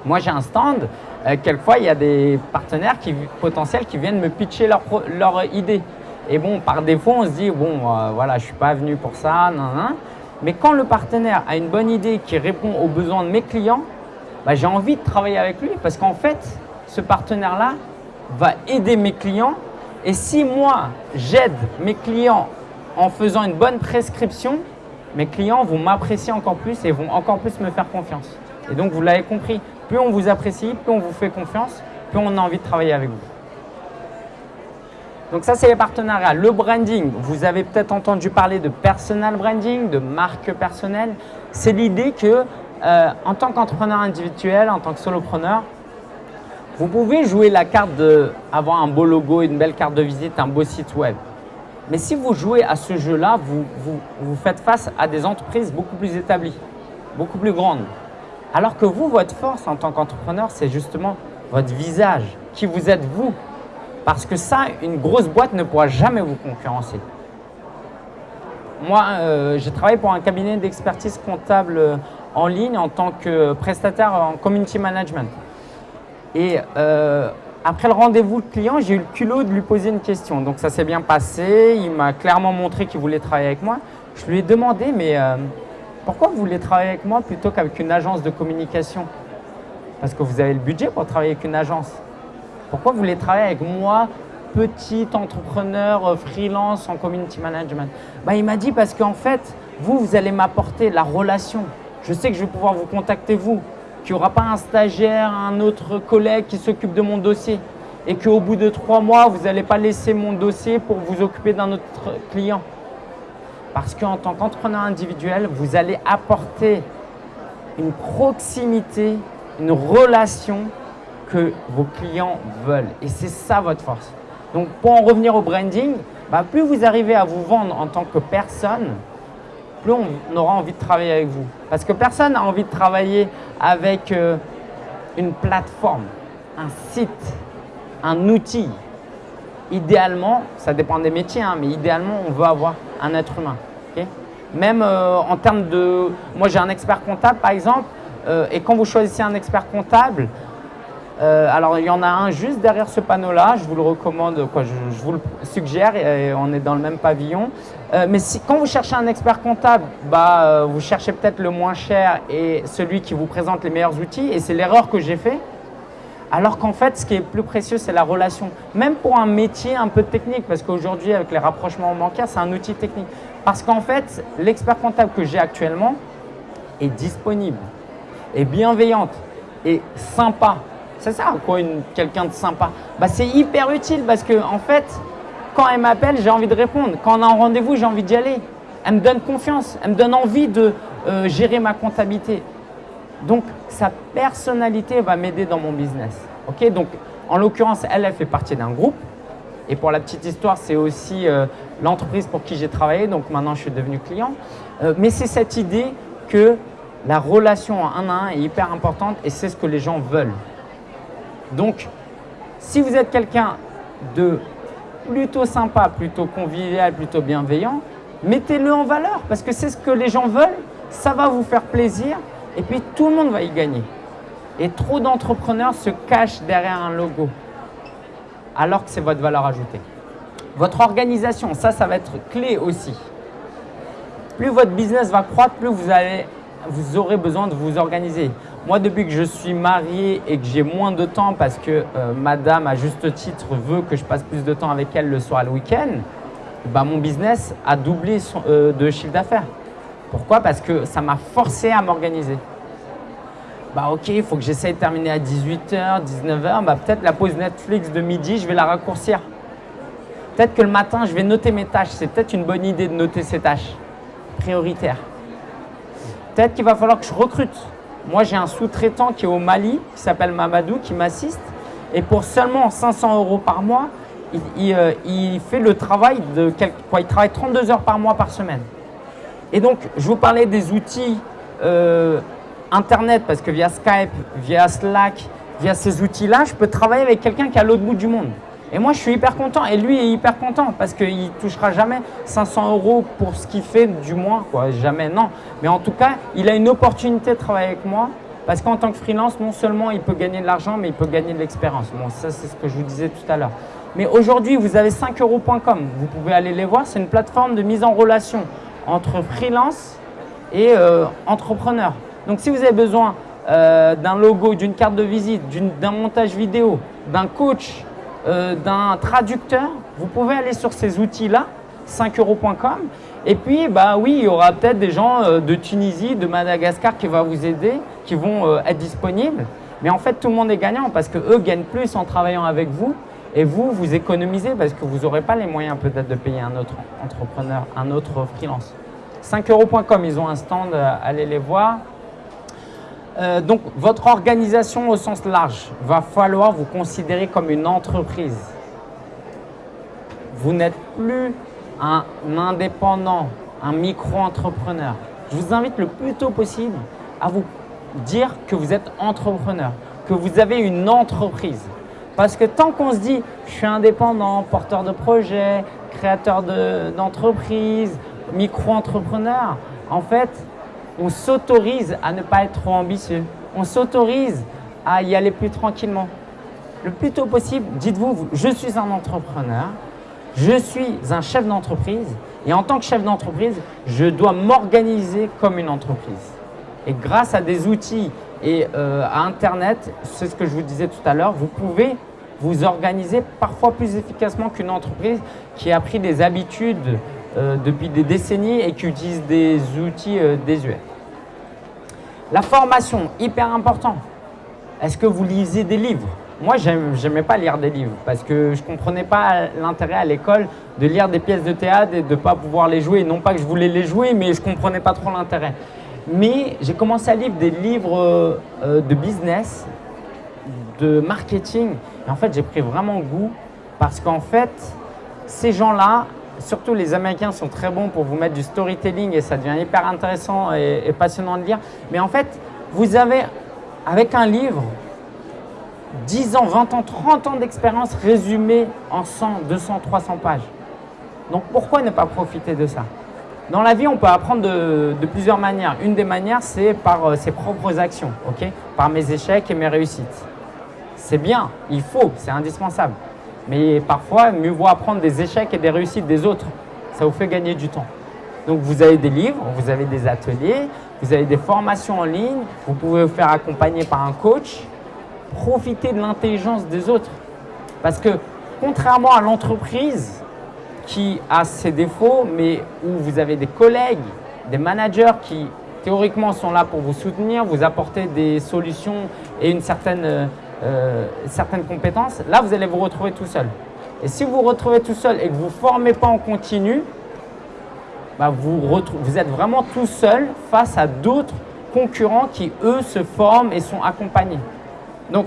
Moi, j'ai un stand. Euh, quelquefois, il y a des partenaires potentiels qui viennent me pitcher leur, leur idée. Et bon, par défaut, on se dit, bon, euh, voilà, je ne suis pas venu pour ça, non, non. Mais quand le partenaire a une bonne idée qui répond aux besoins de mes clients, bah, j'ai envie de travailler avec lui parce qu'en fait, ce partenaire-là va aider mes clients. Et si moi, j'aide mes clients en faisant une bonne prescription, mes clients vont m'apprécier encore plus et vont encore plus me faire confiance. Et donc, vous l'avez compris, plus on vous apprécie, plus on vous fait confiance, plus on a envie de travailler avec vous. Donc ça, c'est les partenariats. Le branding, vous avez peut-être entendu parler de personal branding, de marque personnelle. C'est l'idée que euh, en tant qu'entrepreneur individuel, en tant que solopreneur, vous pouvez jouer la carte d'avoir un beau logo, une belle carte de visite, un beau site web. Mais si vous jouez à ce jeu-là, vous, vous, faites face à des entreprises beaucoup plus établies, beaucoup plus grandes. Alors que vous, votre force en tant qu'entrepreneur, c'est justement votre visage, qui vous êtes vous. Parce que ça, une grosse boîte ne pourra jamais vous concurrencer. Moi, euh, j'ai travaillé pour un cabinet d'expertise comptable euh, en ligne en tant que prestataire en community management. Et euh, après le rendez-vous client, j'ai eu le culot de lui poser une question. Donc ça s'est bien passé, il m'a clairement montré qu'il voulait travailler avec moi. Je lui ai demandé, mais euh, pourquoi vous voulez travailler avec moi plutôt qu'avec une agence de communication? Parce que vous avez le budget pour travailler avec une agence. Pourquoi vous voulez travailler avec moi, petit entrepreneur euh, freelance en community management? Bah, Il m'a dit parce qu'en fait, vous, vous allez m'apporter la relation. Je sais que je vais pouvoir vous contacter vous qu'il n'y aura pas un stagiaire, un autre collègue qui s'occupe de mon dossier et qu'au bout de trois mois, vous n'allez pas laisser mon dossier pour vous occuper d'un autre client. Parce qu'en tant qu'entrepreneur individuel, vous allez apporter une proximité, une relation que vos clients veulent. Et c'est ça votre force. Donc pour en revenir au branding, bah, plus vous arrivez à vous vendre en tant que personne, plus on aura envie de travailler avec vous. Parce que personne n'a envie de travailler avec euh, une plateforme, un site, un outil. Idéalement, ça dépend des métiers, hein, mais idéalement, on veut avoir un être humain. Même euh, en termes de… Moi, j'ai un expert comptable, par exemple, euh, et quand vous choisissez un expert comptable, euh, alors, il y en a un juste derrière ce panneau-là. Je vous le recommande, je, vous le suggère. Et on est dans le même pavillon. Euh, mais quand vous cherchez un expert comptable, bah, euh, vous cherchez peut-être le moins cher et celui qui vous présente les meilleurs outils. Et c'est l'erreur que j'ai fait. Alors qu'en fait, ce qui est plus précieux, c'est la relation. Même pour un métier un peu technique, parce qu'aujourd'hui, avec les rapprochements bancaires, c'est un outil technique. Parce qu'en fait, l'expert comptable que j'ai actuellement est disponible, est bienveillante, est sympa. C'est ça, quoi, quelqu'un de sympa? Bah, C'est hyper utile parce que, en fait, quand elle m'appelle, j'ai envie de répondre. Quand on a un rendez-vous, j'ai envie d'y aller. Elle me donne confiance, elle me donne envie de euh, gérer ma comptabilité. Donc, sa personnalité va m'aider dans mon business. Ok? Donc, en l'occurrence, elle, elle fait partie d'un groupe. Et pour la petite histoire, c'est aussi euh, l'entreprise pour qui j'ai travaillé. Donc, maintenant, je suis devenu client. Euh, mais c'est cette idée que la relation un à un est hyper importante et c'est ce que les gens veulent. Donc, si vous êtes quelqu'un de plutôt sympa, plutôt convivial, plutôt bienveillant, mettez-le en valeur parce que c'est ce que les gens veulent, ça va vous faire plaisir et puis tout le monde va y gagner. Et trop d'entrepreneurs se cachent derrière un logo alors que c'est votre valeur ajoutée. Votre organisation, ça, ça va être clé aussi. Plus votre business va croître, plus vous, allez, vous aurez besoin de vous organiser. Moi, depuis que je suis marié et que j'ai moins de temps parce que euh, madame, à juste titre, veut que je passe plus de temps avec elle le soir et le week-end, bah, mon business a doublé euh, de chiffre d'affaires. Pourquoi? Parce que ça m'a forcé à m'organiser. Bah ok, il faut que j'essaye de terminer à 18h, 19h, bah peut-être la pause Netflix de midi, je vais la raccourcir. Peut-être que le matin, je vais noter mes tâches. C'est peut-être une bonne idée de noter ces tâches prioritaires. Peut-être qu'il va falloir que je recrute. Moi, j'ai un sous-traitant qui est au Mali, qui s'appelle Mamadou, qui m'assiste. Et pour seulement 500 euros par mois, il, euh, fait le travail de quoi, il travaille 32 heures par mois par semaine. Et donc, je vous parlais des outils euh, Internet, parce que via Skype, via Slack, via ces outils-là, je peux travailler avec quelqu'un qui est à l'autre bout du monde. Et moi, je suis hyper content. Et lui est hyper content parce qu'il ne touchera jamais 500 euros pour ce qu'il fait du moins. Quoi. Jamais, non. Mais en tout cas, il a une opportunité de travailler avec moi parce qu'en tant que freelance, non seulement il peut gagner de l'argent, mais il peut gagner de l'expérience. Bon, ça, c'est ce que je vous disais tout à l'heure. Mais aujourd'hui, vous avez 5euros.com. Vous pouvez aller les voir. C'est une plateforme de mise en relation entre freelance et euh, entrepreneur. Donc si vous avez besoin euh, d'un logo, d'une carte de visite, d'un montage vidéo, d'un coach, euh, d'un traducteur, vous pouvez aller sur ces outils-là, 5euros.com. Et puis, bah oui, il y aura peut-être des gens de Tunisie, de Madagascar qui vont vous aider, qui vont être disponibles. Mais en fait, tout le monde est gagnant parce qu'eux gagnent plus en travaillant avec vous et vous, vous économisez parce que vous n'aurez pas les moyens peut-être de payer un autre entrepreneur, un autre freelance. 5euros.com, ils ont un stand, euh, allez les voir. Euh, donc, votre organisation au sens large va falloir vous considérer comme une entreprise. Vous n'êtes plus un indépendant, un micro-entrepreneur. Je vous invite le plus tôt possible à vous dire que vous êtes entrepreneur, que vous avez une entreprise. Parce que tant qu'on se dit « je suis indépendant, porteur de projet, créateur d'entreprise, micro-entrepreneur », en fait, on s'autorise à ne pas être trop ambitieux. On s'autorise à y aller plus tranquillement. Le plus tôt possible, dites-vous, je suis un entrepreneur, je suis un chef d'entreprise et en tant que chef d'entreprise, je dois m'organiser comme une entreprise. Et grâce à des outils et euh, à Internet, c'est ce que je vous disais tout à l'heure, vous pouvez vous organiser parfois plus efficacement qu'une entreprise qui a pris des habitudes depuis des décennies et qui utilise des outils euh, désuets. La formation, hyper important. Est-ce que vous lisez des livres? Moi, j'aimais pas lire des livres parce que je comprenais pas l'intérêt à l'école de lire des pièces de théâtre et de pas pouvoir les jouer. Non pas que je voulais les jouer, mais je comprenais pas trop l'intérêt. Mais j'ai commencé à lire des livres euh, de business, de marketing. Et en fait, j'ai pris vraiment goût parce qu'en fait, ces gens-là, surtout les Américains sont très bons pour vous mettre du storytelling et ça devient hyper intéressant et, passionnant de lire. Mais en fait, vous avez, avec un livre, 10 ans, 20 ans, 30 ans d'expérience résumée en 100, 200, 300 pages. Donc pourquoi ne pas profiter de ça? Dans la vie, on peut apprendre de, plusieurs manières. Une des manières, c'est par euh, ses propres actions, par mes échecs et mes réussites. C'est bien, il faut, c'est indispensable. Mais parfois, mieux vaut apprendre des échecs et des réussites des autres. Ça vous fait gagner du temps. Donc, vous avez des livres, vous avez des ateliers, vous avez des formations en ligne, vous pouvez vous faire accompagner par un coach. profiter de l'intelligence des autres. Parce que contrairement à l'entreprise qui a ses défauts, mais où vous avez des collègues, des managers qui théoriquement sont là pour vous soutenir, vous apporter des solutions et une certaine, euh, euh, certaine compétence, là vous allez vous retrouver tout seul. Et si vous vous retrouvez tout seul et que vous ne formez pas en continu, bah, vous, vous êtes vraiment tout seul face à d'autres concurrents qui, eux, se forment et sont accompagnés. Donc,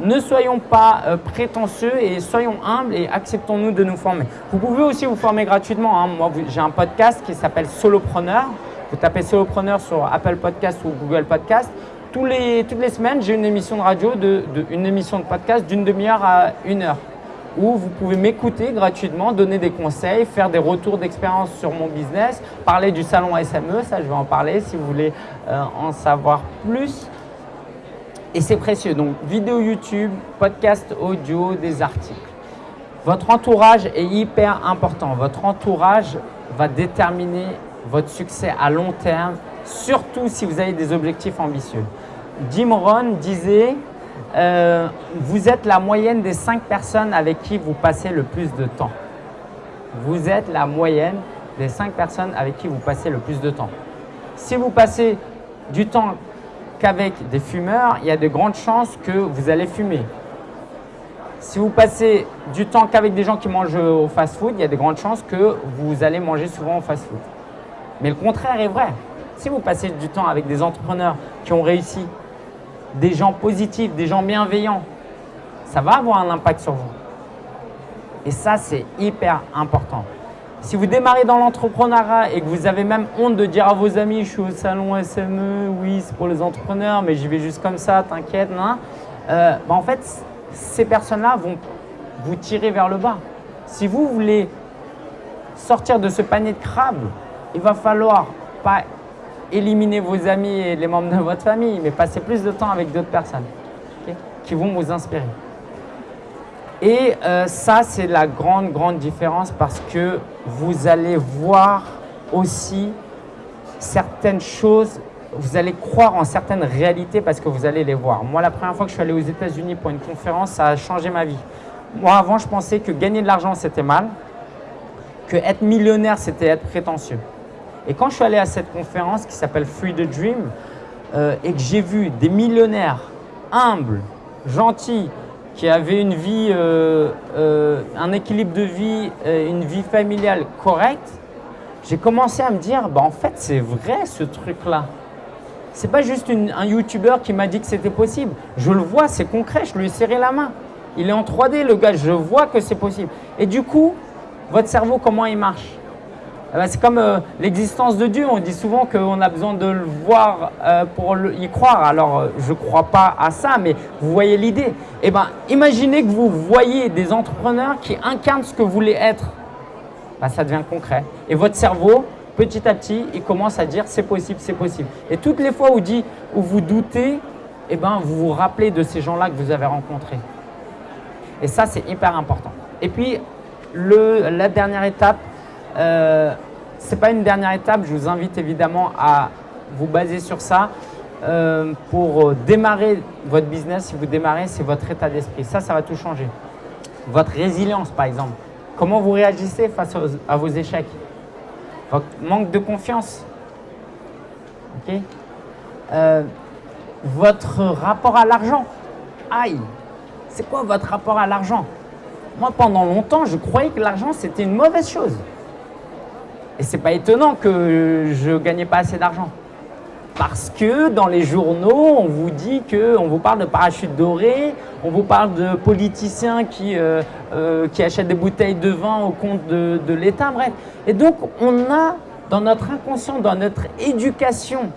ne soyons pas euh, prétentieux et soyons humbles et acceptons-nous de nous former. Vous pouvez aussi vous former gratuitement. Hein. Moi, j'ai un podcast qui s'appelle Solopreneur. Vous tapez Solopreneur sur Apple Podcast ou Google Podcast. Toutes les semaines, j'ai une émission de radio, une émission de podcast d'une demi-heure à une heure où vous pouvez m'écouter gratuitement, donner des conseils, faire des retours d'expérience sur mon business, parler du salon SME, ça je vais en parler si vous voulez euh, en savoir plus. Et c'est précieux, donc vidéo YouTube, podcast audio, des articles. Votre entourage est hyper important. Votre entourage va déterminer votre succès à long terme, surtout si vous avez des objectifs ambitieux. Jim Rohn disait euh, vous êtes la moyenne des cinq personnes avec qui vous passez le plus de temps. Vous êtes la moyenne des cinq personnes avec qui vous passez le plus de temps. Si vous passez du temps qu'avec des fumeurs, il y a de grandes chances que vous allez fumer. Si vous passez du temps qu'avec des gens qui mangent au fast-food, il y a de grandes chances que vous allez manger souvent au fast-food. Mais le contraire est vrai. Si vous passez du temps avec des entrepreneurs qui ont réussi, des gens positifs, des gens bienveillants, ça va avoir un impact sur vous. Et ça, c'est hyper important. Si vous démarrez dans l'entrepreneuriat et que vous avez même honte de dire à vos amis, je suis au salon SME, oui, c'est pour les entrepreneurs, mais j'y vais juste comme ça, t'inquiète, euh, bah, en fait, ces personnes-là vont vous tirer vers le bas. Si vous voulez sortir de ce panier de crabes, il va falloir pas éliminer vos amis et les membres de votre famille, mais passer plus de temps avec d'autres personnes qui vont vous inspirer. Et euh, ça, c'est la grande, grande différence parce que vous allez voir aussi certaines choses, vous allez croire en certaines réalités parce que vous allez les voir. Moi, la première fois que je suis allé aux États-Unis pour une conférence, ça a changé ma vie. Moi, avant, je pensais que gagner de l'argent, c'était mal, que être millionnaire, c'était être prétentieux. Et quand je suis allé à cette conférence qui s'appelle Free the Dream euh, et que j'ai vu des millionnaires humbles, gentils, qui avaient une vie, euh, euh, un équilibre de vie, une vie familiale correcte, j'ai commencé à me dire, bah, en fait, c'est vrai ce truc-là. C'est pas juste un YouTuber qui m'a dit que c'était possible. Je le vois, c'est concret, je lui ai serré la main. Il est en 3D, le gars, je vois que c'est possible. Et du coup, votre cerveau, comment il marche? C'est comme euh, l'existence de Dieu. On dit souvent qu'on a besoin de le voir euh, pour y croire. Alors, euh, je ne crois pas à ça, mais vous voyez l'idée. Eh ben, imaginez que vous voyez des entrepreneurs qui incarnent ce que vous voulez être. Ben, ça devient concret. Et votre cerveau, petit à petit, il commence à dire c'est possible, c'est possible. Et toutes les fois où vous doutez, eh ben, vous vous rappelez de ces gens-là que vous avez rencontrés. Et ça, c'est hyper important. Et puis, le, la dernière étape, euh, ce n'est pas une dernière étape, je vous invite évidemment à vous baser sur ça. Euh, pour démarrer votre business, si vous démarrez, c'est votre état d'esprit. Ça, ça va tout changer. Votre résilience, par exemple. Comment vous réagissez face à vos échecs? Votre manque de confiance? Euh, votre rapport à l'argent? Aïe C'est quoi votre rapport à l'argent? Moi, pendant longtemps, je croyais que l'argent, c'était une mauvaise chose. Et c'est pas étonnant que je ne gagnais pas assez d'argent. Parce que dans les journaux, on vous dit que, on vous parle de parachutes dorés, on vous parle de politiciens qui, euh, euh, qui achètent des bouteilles de vin au compte de, de l'État, bref. Et donc, on a dans notre inconscient, dans notre éducation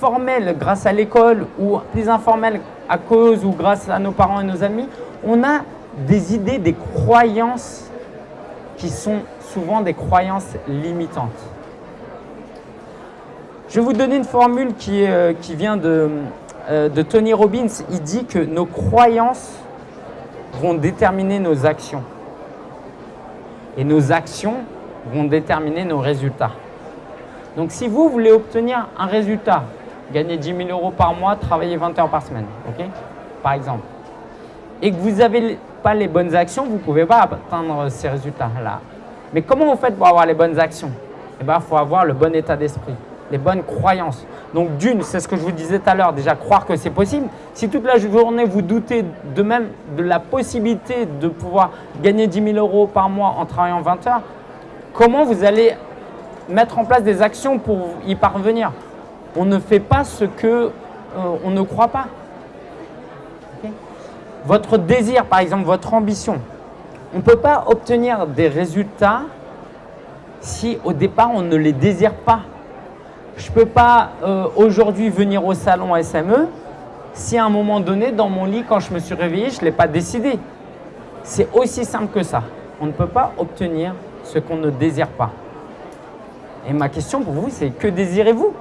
formelle grâce à l'école ou plus informelle à cause ou grâce à nos parents et nos amis, on a des idées, des croyances qui sont souvent des croyances limitantes. Je vais vous donner une formule qui, euh, qui vient de, euh, de Tony Robbins. Il dit que nos croyances vont déterminer nos actions. Et nos actions vont déterminer nos résultats. Donc si vous voulez obtenir un résultat gagner 10 000 euros par mois, travailler 20 heures par semaine, ok? Par exemple. Et que vous n'avez pas les bonnes actions, vous ne pouvez pas atteindre ces résultats-là. Mais comment vous faites pour avoir les bonnes actions? Eh bien, il faut avoir le bon état d'esprit, les bonnes croyances. Donc d'une, c'est ce que je vous disais tout à l'heure, déjà croire que c'est possible. Si toute la journée vous doutez de même de la possibilité de pouvoir gagner 10 000 euros par mois en travaillant 20 heures, comment vous allez mettre en place des actions pour y parvenir? On ne fait pas ce que euh, on ne croit pas. Votre désir, par exemple, votre ambition, on ne peut pas obtenir des résultats si au départ on ne les désire pas. Je ne peux pas euh, aujourd'hui venir au salon SME si à un moment donné, dans mon lit, quand je me suis réveillé, je ne l'ai pas décidé. C'est aussi simple que ça. On ne peut pas obtenir ce qu'on ne désire pas. Et ma question pour vous, c'est que désirez-vous?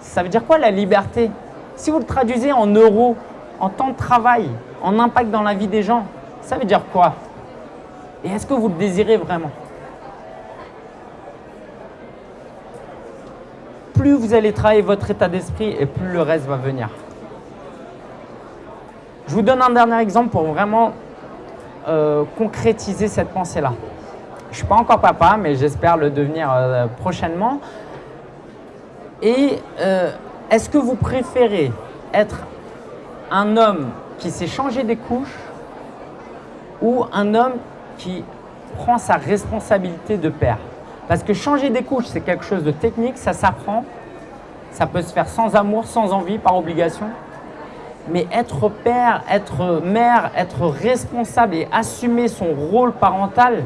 Ça veut dire quoi la liberté? Si vous le traduisez en euros, en temps de travail, en impact dans la vie des gens, ça veut dire quoi? Et est-ce que vous le désirez vraiment? Plus vous allez travailler votre état d'esprit et plus le reste va venir. Je vous donne un dernier exemple pour vraiment euh, concrétiser cette pensée-là. Je ne suis pas encore papa, mais j'espère le devenir euh, prochainement. Et euh, est-ce que vous préférez être un homme qui s'est changé des couches ou un homme qui prend sa responsabilité de père parce que changer des couches, c'est quelque chose de technique, ça s'apprend. Ça peut se faire sans amour, sans envie, par obligation. Mais être père, être mère, être responsable et assumer son rôle parental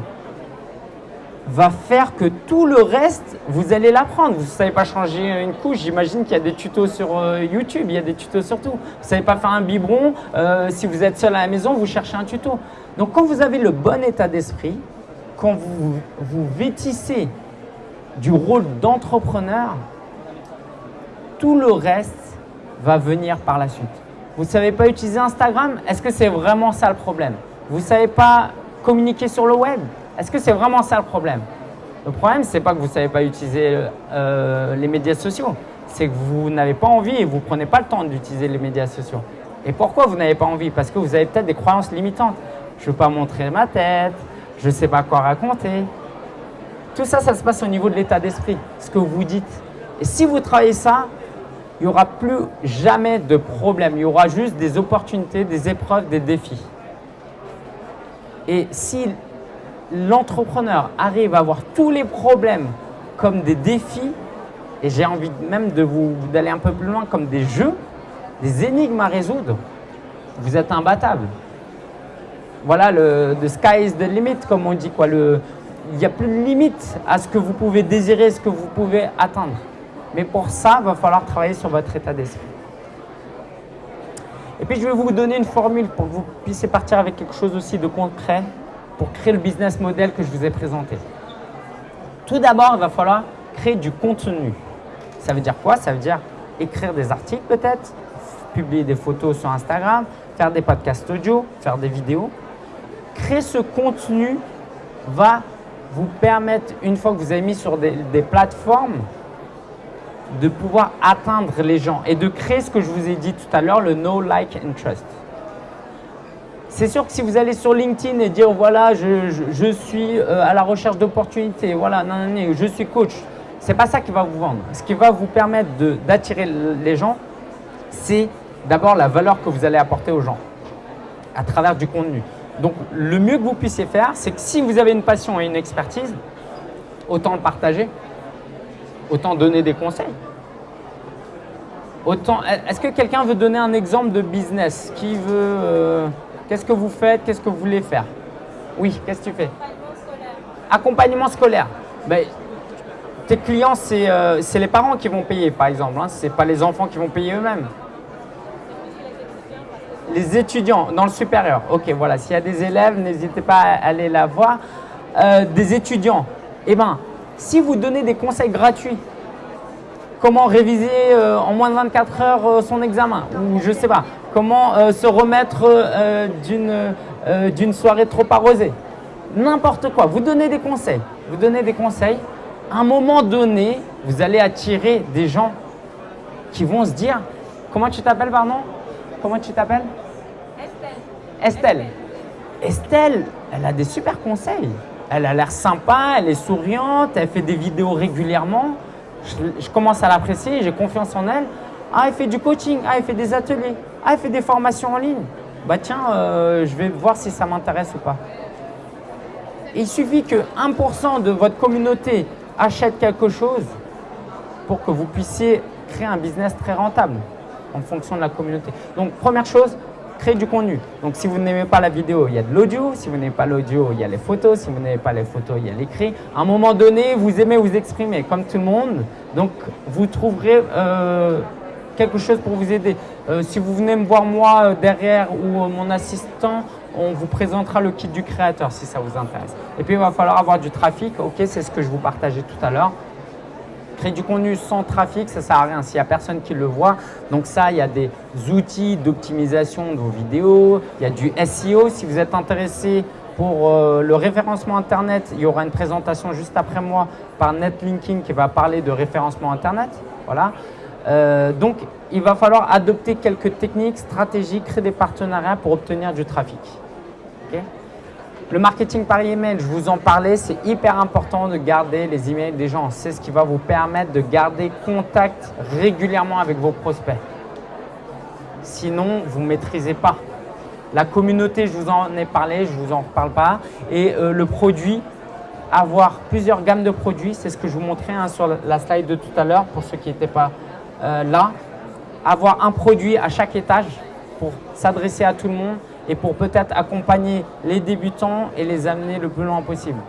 va faire que tout le reste, vous allez l'apprendre. Vous ne savez pas changer une couche, j'imagine qu'il y a des tutos sur euh, YouTube, il y a des tutos sur tout. Vous ne savez pas faire un biberon, euh, si vous êtes seul à la maison, vous cherchez un tuto. Donc quand vous avez le bon état d'esprit, quand vous vous vêtissez du rôle d'entrepreneur, tout le reste va venir par la suite. Vous ne savez pas utiliser Instagram? Est-ce que c'est vraiment ça le problème? Vous ne savez pas communiquer sur le web? Est-ce que c'est vraiment ça le problème? Le problème, ce n'est pas que vous ne savez pas utiliser euh, les médias sociaux. C'est que vous n'avez pas envie et vous ne prenez pas le temps d'utiliser les médias sociaux. Et pourquoi vous n'avez pas envie? Parce que vous avez peut-être des croyances limitantes. Je ne veux pas montrer ma tête, je ne sais pas quoi raconter. Tout ça, ça se passe au niveau de l'état d'esprit, ce que vous dites. Et si vous travaillez ça, il n'y aura plus jamais de problème. Il y aura juste des opportunités, des épreuves, des défis. Et si l'entrepreneur arrive à voir tous les problèmes comme des défis, et j'ai envie même d'aller un peu plus loin comme des jeux, des énigmes à résoudre, vous êtes imbattable voilà, le the sky is the limit, comme on dit. Quoi. Il n'y a plus de limite à ce que vous pouvez désirer, ce que vous pouvez atteindre. Mais pour ça, il va falloir travailler sur votre état d'esprit. Et puis, je vais vous donner une formule pour que vous puissiez partir avec quelque chose aussi de concret pour créer le business model que je vous ai présenté. Tout d'abord, il va falloir créer du contenu. Ça veut dire quoi? Ça veut dire écrire des articles peut-être, publier des photos sur Instagram, faire des podcasts audio, faire des vidéos créer ce contenu va vous permettre, une fois que vous avez mis sur des, plateformes, de pouvoir atteindre les gens et de créer ce que je vous ai dit tout à l'heure, le no like, and trust. C'est sûr que si vous allez sur LinkedIn et dire voilà, je, suis euh, à la recherche d'opportunités, voilà, non, non, je suis coach, c'est pas ça qui va vous vendre. Ce qui va vous permettre d'attirer les gens, c'est d'abord la valeur que vous allez apporter aux gens à travers du contenu. Donc, le mieux que vous puissiez faire, c'est que si vous avez une passion et une expertise, autant le partager, autant donner des conseils. Autant, est-ce que quelqu'un veut donner un exemple de business? Qui veut euh, Qu'est-ce que vous faites? Qu'est-ce que vous voulez faire? Oui, qu'est-ce que tu fais? Accompagnement scolaire. Ben, tes clients, euh, c'est les parents qui vont payer, par exemple. Hein. Ce n'est pas les enfants qui vont payer eux-mêmes. Les étudiants dans le supérieur. Ok, voilà. S'il y a des élèves, n'hésitez pas à aller la voir. Euh, des étudiants. Eh bien, si vous donnez des conseils gratuits, comment réviser euh, en moins de 24 heures euh, son examen, ou je sais pas, comment se remettre d'une soirée trop arrosée, n'importe quoi. Vous donnez des conseils. Vous donnez des conseils. À un moment donné, vous allez attirer des gens qui vont se dire, comment tu t'appelles, pardon? Comment tu t'appelles Estelle. Estelle. Estelle, elle a des super conseils. Elle a l'air sympa, elle est souriante, elle fait des vidéos régulièrement. Je, je commence à l'apprécier, j'ai confiance en elle. Ah, elle fait du coaching, ah, elle fait des ateliers, ah, elle fait des formations en ligne. Bah tiens, euh, je vais voir si ça m'intéresse ou pas. Il suffit que 1% de votre communauté achète quelque chose pour que vous puissiez créer un business très rentable en fonction de la communauté. Donc, première chose, créer du contenu. Donc, si vous n'aimez pas la vidéo, il y a de l'audio. Si vous n'aimez pas l'audio, il y a les photos. Si vous n'aimez pas les photos, il y a l'écrit. À un moment donné, vous aimez vous exprimer comme tout le monde. Donc, vous trouverez euh, quelque chose pour vous aider. Euh, si vous venez me voir moi euh, derrière ou mon assistant, on vous présentera le kit du créateur si ça vous intéresse. Et puis, il va falloir avoir du trafic. Ok, c'est ce que je vous partageais tout à l'heure. Créer du contenu sans trafic, ça ne sert à rien s'il n'y a personne qui le voit. Donc ça, il y a des outils d'optimisation de vos vidéos, il y a du SEO. Si vous êtes intéressé pour euh, le référencement Internet, il y aura une présentation juste après moi par Netlinking qui va parler de référencement Internet. Voilà. Euh, donc, il va falloir adopter quelques techniques, stratégies, créer des partenariats pour obtenir du trafic. Le marketing par email, je vous en parlais, c'est hyper important de garder les emails des gens. C'est ce qui va vous permettre de garder contact régulièrement avec vos prospects. Sinon, vous ne maîtrisez pas. La communauté, je vous en ai parlé, je ne vous en parle pas. Et euh, le produit, avoir plusieurs gammes de produits, c'est ce que je vous montrais hein, sur la slide de tout à l'heure pour ceux qui n'étaient pas euh, là. Avoir un produit à chaque étage pour s'adresser à tout le monde et pour peut-être accompagner les débutants et les amener le plus loin possible.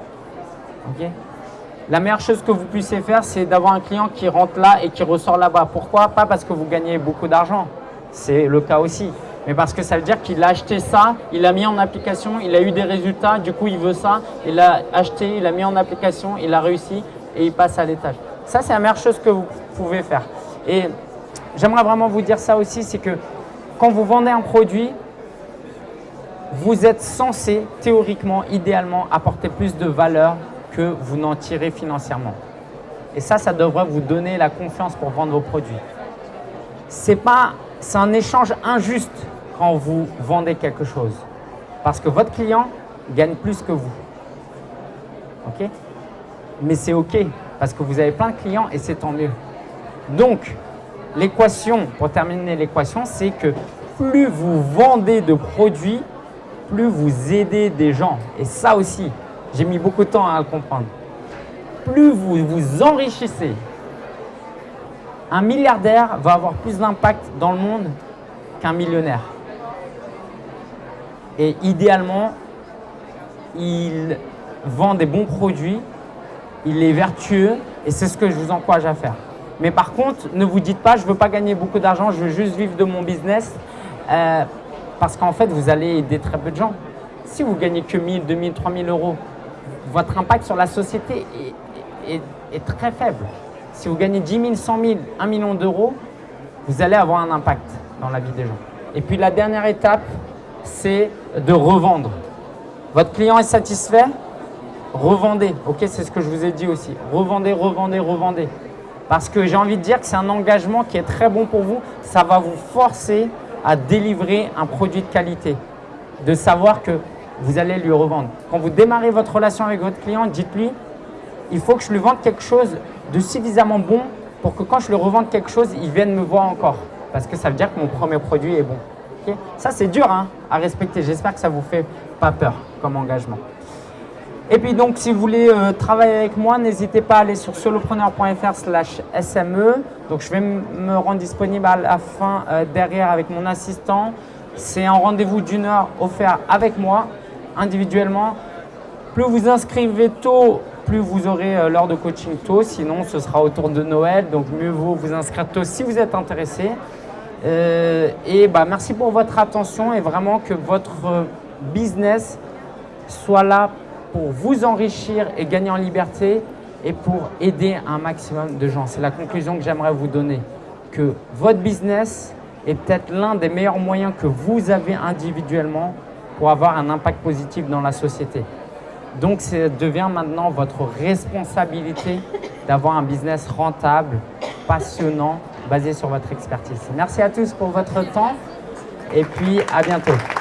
la meilleure chose que vous puissiez faire, c'est d'avoir un client qui rentre là et qui ressort là-bas. Pourquoi? Pas parce que vous gagnez beaucoup d'argent, c'est le cas aussi, mais parce que ça veut dire qu'il a acheté ça, il a mis en application, il a eu des résultats, du coup il veut ça, il a acheté, il a mis en application, il a réussi et il passe à l'étage. Ça, c'est la meilleure chose que vous pouvez faire. Et j'aimerais vraiment vous dire ça aussi, c'est que quand vous vendez un produit, vous êtes censé, théoriquement, idéalement, apporter plus de valeur que vous n'en tirez financièrement. Et ça, ça devrait vous donner la confiance pour vendre vos produits. C'est un échange injuste quand vous vendez quelque chose. Parce que votre client gagne plus que vous. OK? Mais c'est OK, parce que vous avez plein de clients et c'est tant mieux. Donc, l'équation, pour terminer l'équation, c'est que plus vous vendez de produits, plus vous aidez des gens, et ça aussi, j'ai mis beaucoup de temps à le comprendre, plus vous vous enrichissez, un milliardaire va avoir plus d'impact dans le monde qu'un millionnaire. Et idéalement, il vend des bons produits, il est vertueux et c'est ce que je vous encourage à faire. Mais par contre, ne vous dites pas, je ne veux pas gagner beaucoup d'argent, je veux juste vivre de mon business. Euh, parce qu'en fait, vous allez aider très peu de gens. Si vous gagnez que 1000, 2000, 3000 euros, votre impact sur la société est, très faible. Si vous gagnez 10 000, 100 000, 1 million d'euros, vous allez avoir un impact dans la vie des gens. Et puis la dernière étape, c'est de revendre. Votre client est satisfait? Revendez. Ok, c'est ce que je vous ai dit aussi. Revendez, revendez, revendez. Parce que j'ai envie de dire que c'est un engagement qui est très bon pour vous. Ça va vous forcer à délivrer un produit de qualité, de savoir que vous allez lui revendre. Quand vous démarrez votre relation avec votre client, dites-lui, il faut que je lui vende quelque chose de suffisamment bon pour que quand je lui revende quelque chose, il vienne me voir encore. Parce que ça veut dire que mon premier produit est bon. ça, c'est dur hein, à respecter. J'espère que ça ne vous fait pas peur comme engagement. Et puis donc, si vous voulez euh, travailler avec moi, n'hésitez pas à aller sur solopreneur.fr slash SME. Donc, je vais me rendre disponible à la fin euh, derrière avec mon assistant. C'est un rendez-vous d'une heure offert avec moi, individuellement. Plus vous inscrivez tôt, plus vous aurez euh, l'heure de coaching tôt. Sinon, ce sera autour de Noël. Donc, mieux vaut vous inscrire tôt si vous êtes intéressé. et bah, merci pour votre attention et vraiment que votre business soit là pour vous enrichir et gagner en liberté et pour aider un maximum de gens. C'est la conclusion que j'aimerais vous donner. Que votre business est peut-être l'un des meilleurs moyens que vous avez individuellement pour avoir un impact positif dans la société. Donc, ça devient maintenant votre responsabilité d'avoir un business rentable, passionnant, basé sur votre expertise. Merci à tous pour votre temps et puis à bientôt.